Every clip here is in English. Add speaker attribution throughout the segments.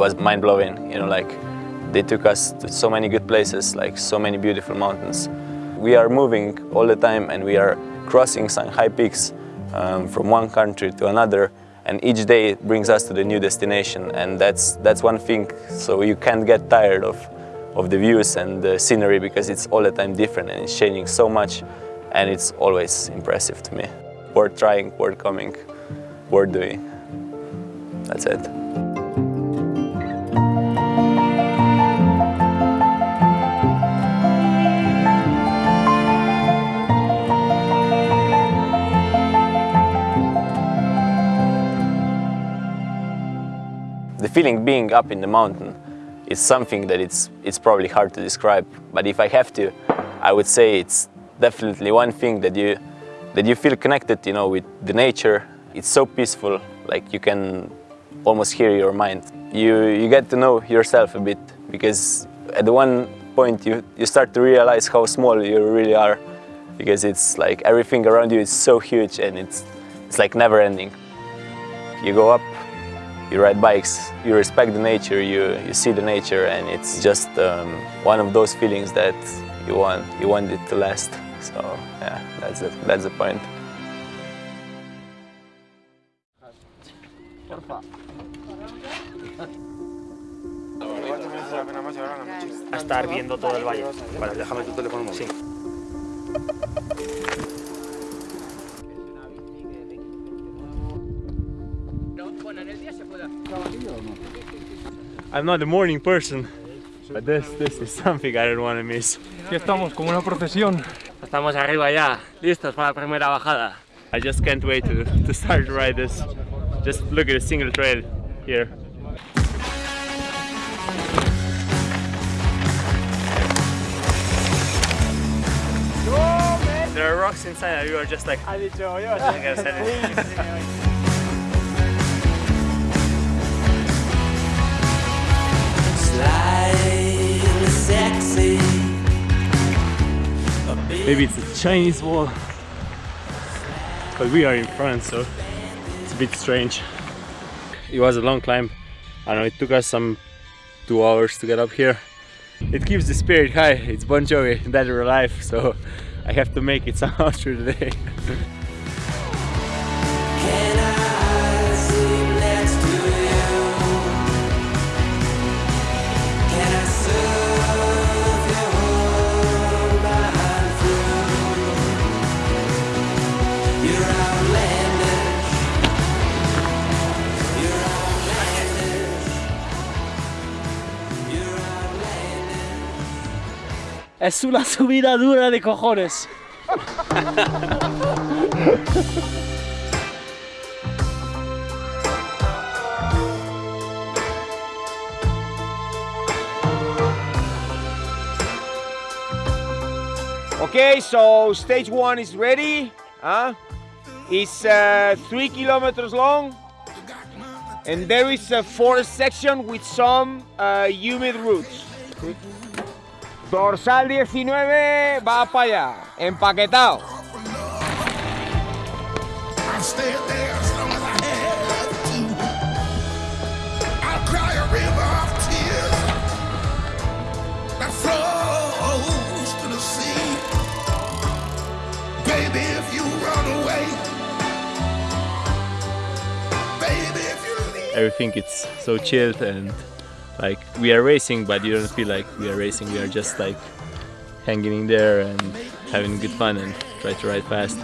Speaker 1: was mind-blowing, you know, like they took us to so many good places, like so many beautiful mountains. We are moving all the time and we are crossing some high peaks um, from one country to another and each day brings us to the new destination and that's, that's one thing, so you can't get tired of, of the views and the scenery because it's all the time different and it's changing so much and it's always impressive to me. Worth trying, worth coming, worth doing. That's it. Feeling being up in the mountain is something that it's, it's probably hard to describe, but if I have to, I would say it's definitely one thing that you, that you feel connected, you know, with the nature. It's so peaceful, like you can almost hear your mind. You, you get to know yourself a bit because at one point you, you start to realize how small you really are because it's like everything around you is so huge and it's, it's like never ending. You go up, you ride bikes, you respect the nature, you, you see the nature and it's just um, one of those feelings that you want, you want it to last. So yeah, that's the, that's the point.
Speaker 2: a estar viendo todo el valle.
Speaker 3: Vale, déjame tu teléfono móvil.
Speaker 2: Sí. I'm not a morning person, but this, this is something I don't want to miss.
Speaker 4: Aquí estamos como una procesión.
Speaker 2: Estamos arriba ya, listos para la primera bajada. I just can't wait to, to start to ride this. Just look at a single trail here. There are rocks inside and you are just like... Maybe it's a Chinese wall, but we are in France, so it's a bit strange. It was a long climb. I know it took us some two hours to get up here. It keeps the spirit high. It's Bon Jovi, Dead or Alive, so I have to make it somehow through the day.
Speaker 4: Es una subida dura de cojones.
Speaker 5: Okay, so stage one is ready. Huh? It's uh, three kilometers long, and there is a forest section with some uh, humid roots. Dorsal 19 va para allá, empaquetado.
Speaker 2: Everything it's so chilled and we are racing but you don't feel like we are racing. We are just like hanging in there and having good fun and try to ride fast.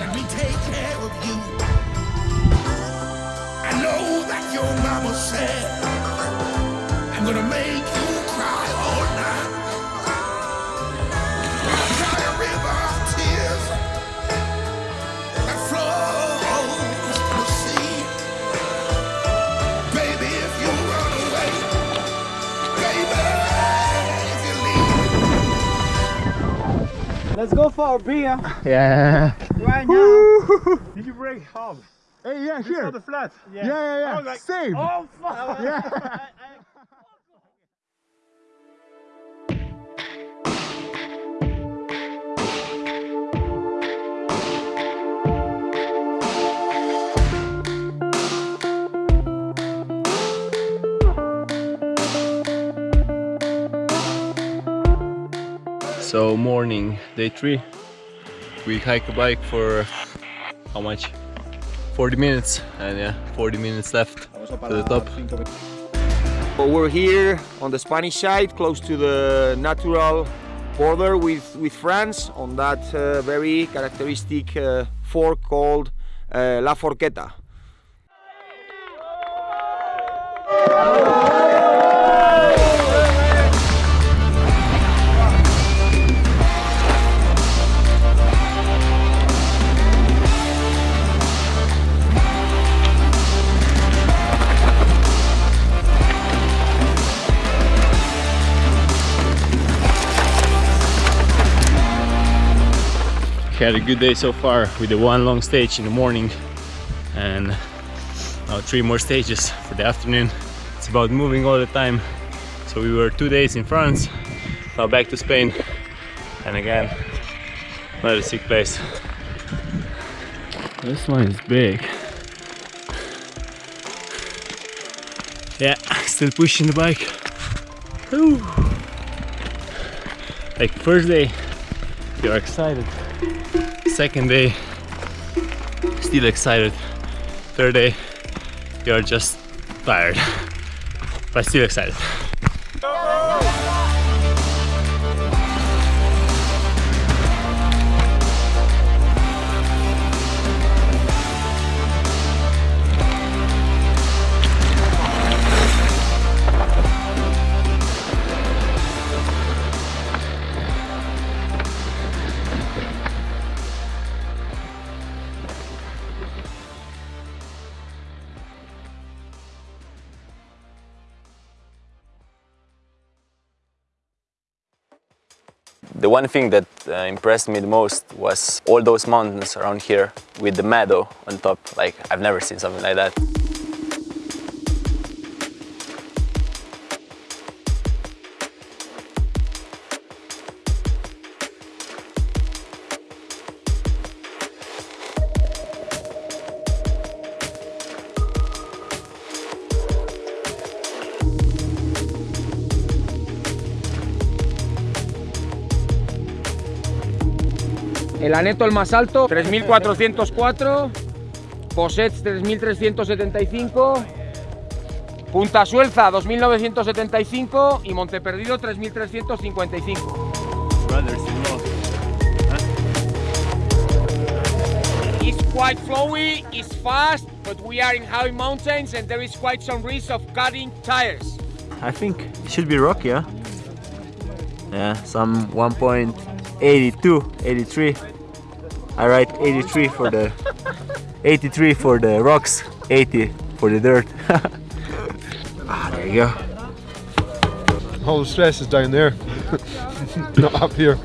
Speaker 6: Let me take care of you. I know that your mama said, I'm gonna make
Speaker 4: Let's go for a beer
Speaker 2: yeah
Speaker 4: right now.
Speaker 7: Did you break half?
Speaker 3: Hey, yeah,
Speaker 7: You
Speaker 3: here.
Speaker 7: saw the flat?
Speaker 3: Yeah, yeah, yeah.
Speaker 7: I was like,
Speaker 3: Same.
Speaker 7: Oh fuck!
Speaker 3: Yeah.
Speaker 1: So morning, day three. We hike a bike for how much? 40 minutes, and yeah, 40 minutes left to the top.
Speaker 5: But we're here on the Spanish side, close to the natural border with, with France, on that uh, very characteristic uh, fork called uh, La Forqueta.
Speaker 1: Had a good day so far. With the one long stage in the morning and now three more stages for the afternoon. It's about moving all the time. So we were two days in France now back to Spain. And again another sick place. This one is big. Yeah still pushing the bike. Whew. like first day you're excited second day. Still excited. Third day you're just tired but still excited
Speaker 8: The one thing that uh, impressed me the most was all those mountains around here with the meadow on top. Like, I've never seen something like that.
Speaker 5: El Aneto el más alto, 3404. Posets 3375. Punta Suelza 2975 y Monteperdido 3355. It's quite flowy, it's fast, but we are in high mountains and there is quite some risk of cutting tires.
Speaker 9: I think it should be rocky, yeah? Yeah, some 1.82, 83. I write 83 for the 83 for the rocks, 80 for the dirt. ah, there you go.
Speaker 3: All the stress is down there, not up here.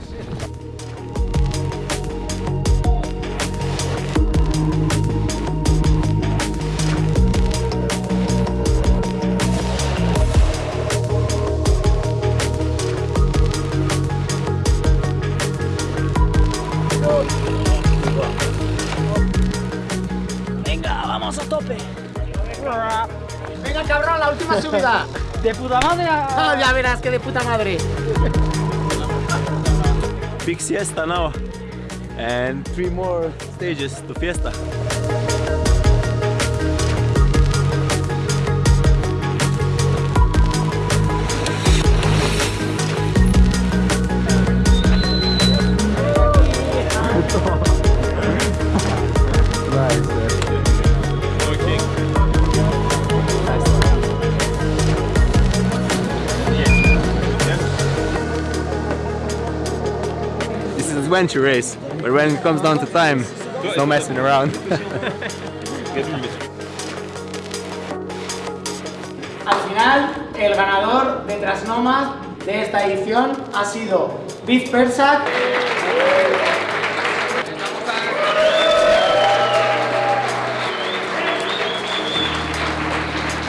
Speaker 10: Subida.
Speaker 4: De puta madre a...
Speaker 10: Ah, ya verás que de puta madre.
Speaker 1: big siesta now and three more stages to fiesta adventure race, but when it comes down to time, it's no messing around.
Speaker 10: Al final, el ganador de Trasnomad de esta edición ha sido Viz Persak.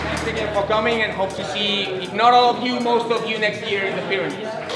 Speaker 5: Thanks again for coming and hope to see, if not all of you, most of you next year in the Pyrenees.